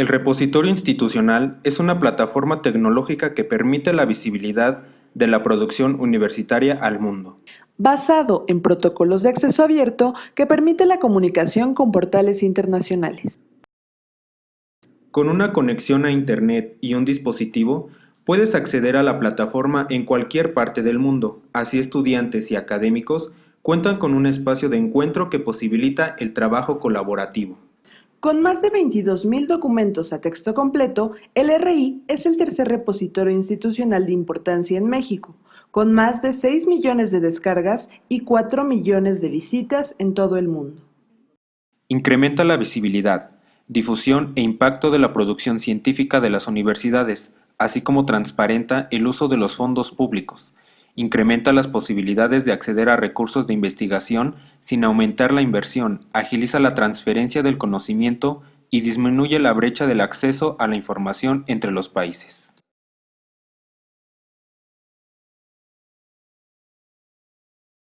El repositorio institucional es una plataforma tecnológica que permite la visibilidad de la producción universitaria al mundo. Basado en protocolos de acceso abierto que permite la comunicación con portales internacionales. Con una conexión a Internet y un dispositivo, puedes acceder a la plataforma en cualquier parte del mundo, así estudiantes y académicos cuentan con un espacio de encuentro que posibilita el trabajo colaborativo. Con más de 22.000 documentos a texto completo, el RI es el tercer repositorio institucional de importancia en México, con más de 6 millones de descargas y 4 millones de visitas en todo el mundo. Incrementa la visibilidad, difusión e impacto de la producción científica de las universidades, así como transparenta el uso de los fondos públicos, incrementa las posibilidades de acceder a recursos de investigación sin aumentar la inversión, agiliza la transferencia del conocimiento y disminuye la brecha del acceso a la información entre los países.